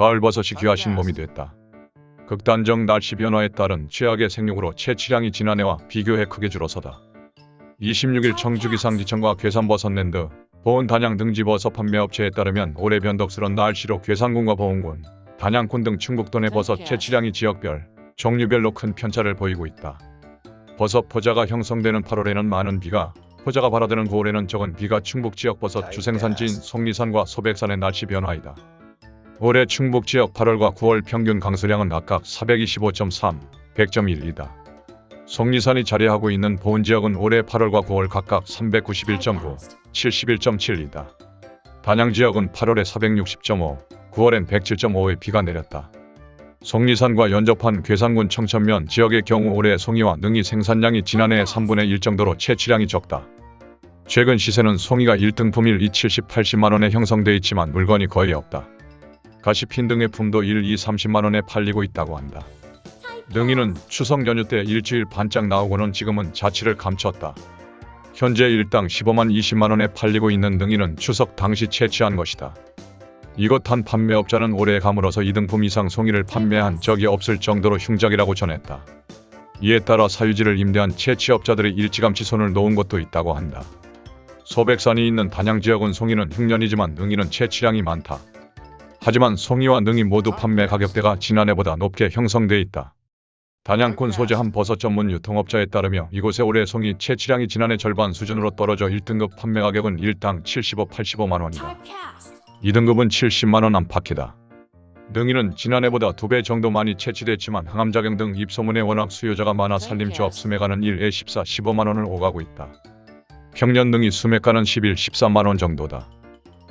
가을버섯이 귀하신 몸이 됐다. 극단적 날씨 변화에 따른 최악의 생육으로 채취량이 지난해와 비교해 크게 줄어서다. 26일 청주 기상지청과 괴산버섯랜드, 보은 단양 등지버섯 판매업체에 따르면 올해 변덕스런 날씨로 괴산군과 보은군, 단양군 등 충북도 내 버섯 채취량이 지역별, 종류별로 큰 편차를 보이고 있다. 버섯 포자가 형성되는 8월에는 많은 비가, 포자가 발화되는 9월에는 적은 비가 충북 지역 버섯 주생산지인 속리산과 소백산의 날씨 변화이다. 올해 충북 지역 8월과 9월 평균 강수량은 각각 425.3, 100.1이다. 속리산이 자리하고 있는 보은 지역은 올해 8월과 9월 각각 391.9, 71.7이다. 단양 지역은 8월에 460.5, 9월엔 107.5의 비가 내렸다. 속리산과 연접한 괴산군 청천면 지역의 경우 올해 송이와 능이 생산량이 지난해의 3분의 1 정도로 채취량이 적다. 최근 시세는 송이가 1등품일 2, 70, 80만원에 형성돼 있지만 물건이 거의 없다. 가시핀 등의 품도 1, 2, 30만원에 팔리고 있다고 한다. 능이는 추석 연휴 때 일주일 반짝 나오고는 지금은 자취를 감췄다. 현재 일당 15만 20만원에 팔리고 있는 능이는 추석 당시 채취한 것이다. 이것 한 판매업자는 올해 감으로서 2등품 이상 송이를 판매한 적이 없을 정도로 흉작이라고 전했다. 이에 따라 사유지를 임대한 채취업자들이 일찌감치 손을 놓은 것도 있다고 한다. 소백산이 있는 단양 지역은 송이는 흉년이지만 능이는 채취량이 많다. 하지만 송이와 능이 모두 판매 가격대가 지난해보다 높게 형성돼 있다. 단양군 소재 한 버섯 전문 유통업자에 따르며 이곳의 올해 송이 채취량이 지난해 절반 수준으로 떨어져 1등급 판매 가격은 일당 75, 85만 원이다. 2등급은 70만 원 안팎이다. 능이는 지난해보다 두 배 정도 많이 채취됐지만 항암작용 등 입소문에 워낙 수요자가 많아 산림조합 수매가는 1에 14, 15만 원을 오가고 있다. 평년 능이 수매가는 11, 13만 원 정도다.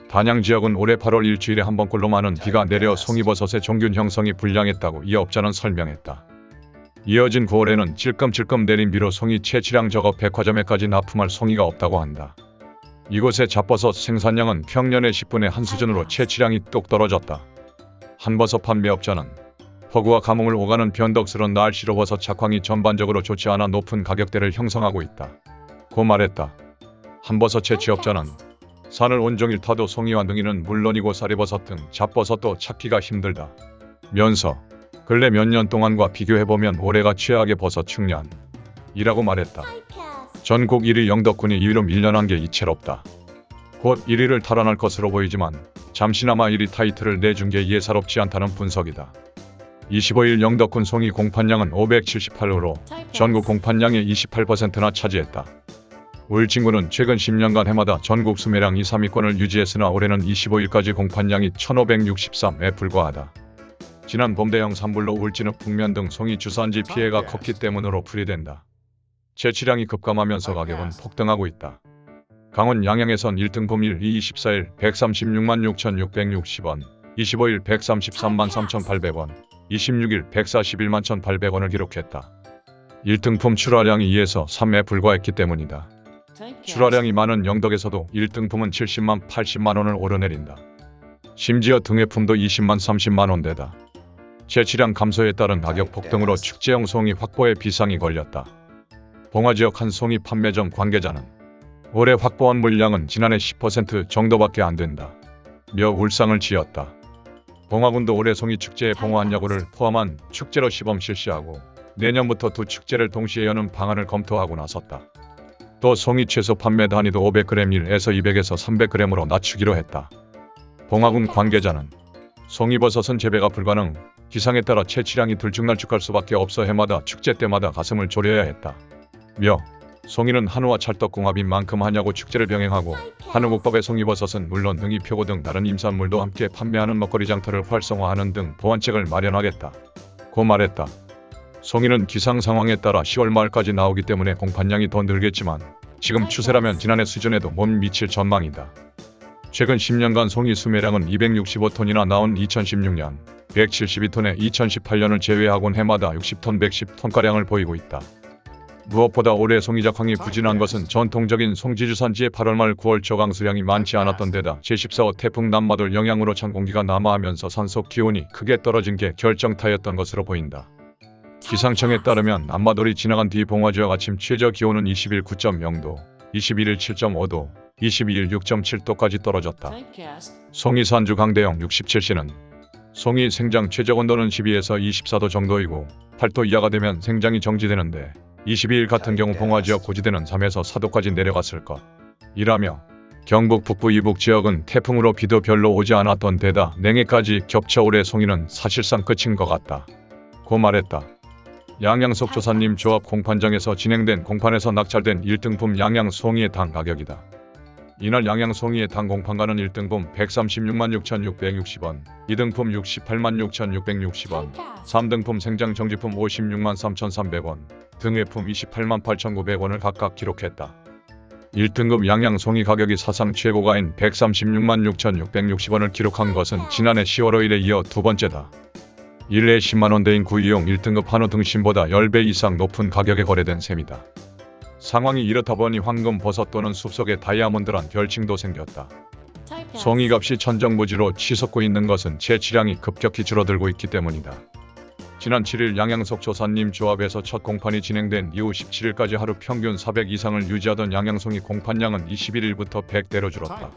단양 지역은 올해 8월 일주일에 한 번꼴로 많은 비가 내려 송이버섯의 종균 형성이 불량했다고 이 업자는 설명했다. 이어진 9월에는 찔끔찔끔 내린 비로 송이 채취량 적어 백화점에까지 납품할 송이가 없다고 한다. 이곳의 잡버섯 생산량은 평년의 10분의 한 수준으로 채취량이 뚝 떨어졌다. 한버섯 판매업자는 허구와 가뭄을 오가는 변덕스런 날씨로 버섯 착황이 전반적으로 좋지 않아 높은 가격대를 형성하고 있다. 고 말했다. 한버섯 채취업자는 산을 온종일 타도 송이와 능이는 물론이고 쌀이버섯 등 잡버섯도 찾기가 힘들다. 면서 근래 몇 년 동안과 비교해보면 올해가 최악의 버섯 축년 이라고 말했다. 전국 1위 영덕군이 2위로 밀려난 게 이채롭다. 곧 1위를 탈환할 것으로 보이지만 잠시나마 1위 타이틀을 내준 게 예사롭지 않다는 분석이다. 25일 영덕군 송이 공판량은 578호로 전국 공판량의 28%나 차지했다. 울진군은 최근 10년간 해마다 전국 수매량 2, 3위권을 유지했으나 올해는 25일까지 공판량이 1563에 불과하다. 지난 봄 대형 산불로 울진읍 북면 등 송이 주산지 피해가 컸기 때문으로 풀이된다. 채취량이 급감하면서 가격은 폭등하고 있다. 강원 양양에선 1등품 1, 2, 24일 136만 6,660원, 25일 133만 3,800원, 26일 141만 1,800원을 기록했다. 1등품 출하량이 2에서 3에 불과했기 때문이다. 출하량이 많은 영덕에서도 1등품은 70만 80만 원을 오르내린다. 심지어 등회품도 20만 30만 원대다. 채취량 감소에 따른 가격 폭등으로 축제용 송이 확보에 비상이 걸렸다. 봉화 지역 한 송이 판매점 관계자는 올해 확보한 물량은 지난해 10% 정도밖에 안 된다. 며 울상을 지었다. 봉화군도 올해 송이 축제에 봉화한 야구를 포함한 축제로 시범 실시하고 내년부터 두 축제를 동시에 여는 방안을 검토하고 나섰다. 또 송이 채소 판매 단위도 500g 1에서 200에서 300g으로 낮추기로 했다. 봉화군 관계자는 송이버섯은 재배가 불가능, 기상에 따라 채취량이 들쭉날쭉할 수밖에 없어 해마다 축제 때마다 가슴을 졸여야 했다. 며 송이는 한우와 찰떡궁합인 만큼 하냐고 축제를 병행하고 한우국밥의 송이버섯은 물론 능이 표고 등 다른 임산물도 함께 판매하는 먹거리 장터를 활성화하는 등 보완책을 마련하겠다. 고 말했다. 송이는 기상 상황에 따라 10월 말까지 나오기 때문에 공판량이 더 늘겠지만 지금 추세라면 지난해 수준에도 못 미칠 전망이다. 최근 10년간 송이 수매량은 265톤이나 나온 2016년 172톤에 2018년을 제외하곤 해마다 60톤 110톤가량을 보이고 있다. 무엇보다 올해 송이 작황이 부진한 것은 전통적인 송지주산지의 8월 말 9월 저강수량이 많지 않았던 데다 제14호 태풍 남마돌 영향으로 찬 공기가 남하하면서 산속 기온이 크게 떨어진 게 결정타였던 것으로 보인다. 기상청에 따르면 남마돌이 지나간 뒤 봉화지역 아침 최저 기온은 20일 9.0도, 21일 7.5도, 22일 6.7도까지 떨어졌다. 송이 산주 강대영 67시는 송이 생장 최저 온도는 12에서 24도 정도이고 8도 이하가 되면 생장이 정지되는데 22일 같은 경우 봉화 지역 고지대는 3에서 4도까지 내려갔을 것. 이라며 경북 북부 이북 지역은 태풍으로 비도 별로 오지 않았던 데다 냉해까지 겹쳐 올해 송이는 사실상 끝인 것 같다. 고 말했다. 양양석 조사님 조합 공판장에서 진행된 공판에서 낙찰된 1등품 양양 송이의 당 가격이다. 이날 양양 송이의 당 공판가는 1등품 136만 6,660원, 2등품 68만 6,660원, 3등품 생장 정지품 56만 3,300원, 등회품 28만 8,900원을 각각 기록했다. 1등급 양양 송이 가격이 사상 최고가인 136만 6,660원을 기록한 것은 지난해 10월 5일에 이어 두 번째다. 일례 10만원대인 구이용 1등급 한우 등심보다 10배 이상 높은 가격에 거래된 셈이다. 상황이 이렇다 보니 황금 버섯 또는 숲속의 다이아몬드란 별칭도 생겼다. 송이값이 천정부지로 치솟고 있는 것은 채취량이 급격히 줄어들고 있기 때문이다. 지난 7일 양양석 조사님 조합에서 첫 공판이 진행된 이후 17일까지 하루 평균 400 이상을 유지하던 양양송이 공판량은 21일부터 100대로 줄었다.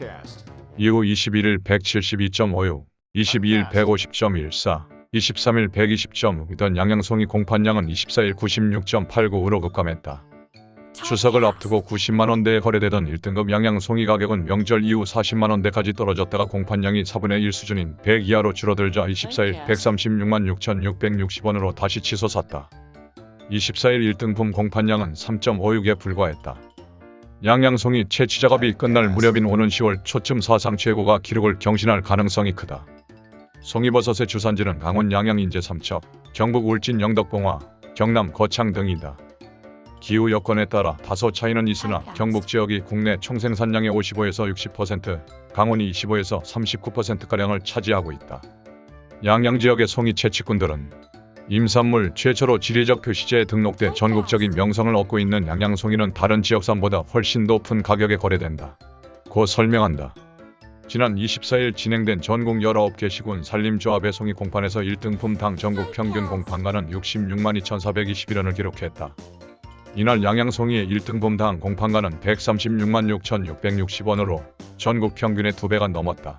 이후 21일 172.56, 22일 150.14, 23일 120.6던 양양송이 공판량은 24일 96.89으로 급감했다. 추석을 앞두고 90만원대에 거래되던 1등급 양양송이 가격은 명절 이후 40만원대까지 떨어졌다가 공판량이 4분의 1 수준인 100 이하로 줄어들자 24일 136만 6,660원으로 다시 치솟았다. 24일 1등품 공판량은 3.56에 불과했다. 양양송이 채취 작업이 끝날 무렵인 오는 10월 초쯤 사상 최고가 기록을 경신할 가능성이 크다. 송이버섯의 주산지는 강원 양양 인제 삼척, 경북 울진 영덕봉화, 경남 거창 등이다. 기후 여건에 따라 다소 차이는 있으나 경북 지역이 국내 총생산량의 55에서 60%, 강원이 25에서 39%가량을 차지하고 있다. 양양 지역의 송이 채취꾼들은 임산물 최초로 지리적 표시제에 등록돼 전국적인 명성을 얻고 있는 양양송이는 다른 지역산보다 훨씬 높은 가격에 거래된다. 고 설명한다. 지난 24일 진행된 전국 19개 시군 산림조합의 송이 공판에서 1등품당 전국 평균 공판가는 66만 2,421원을 기록했다. 이날 양양송이의 1등품당 공판가는 136만 6,660원으로 전국 평균의 2배가 넘었다.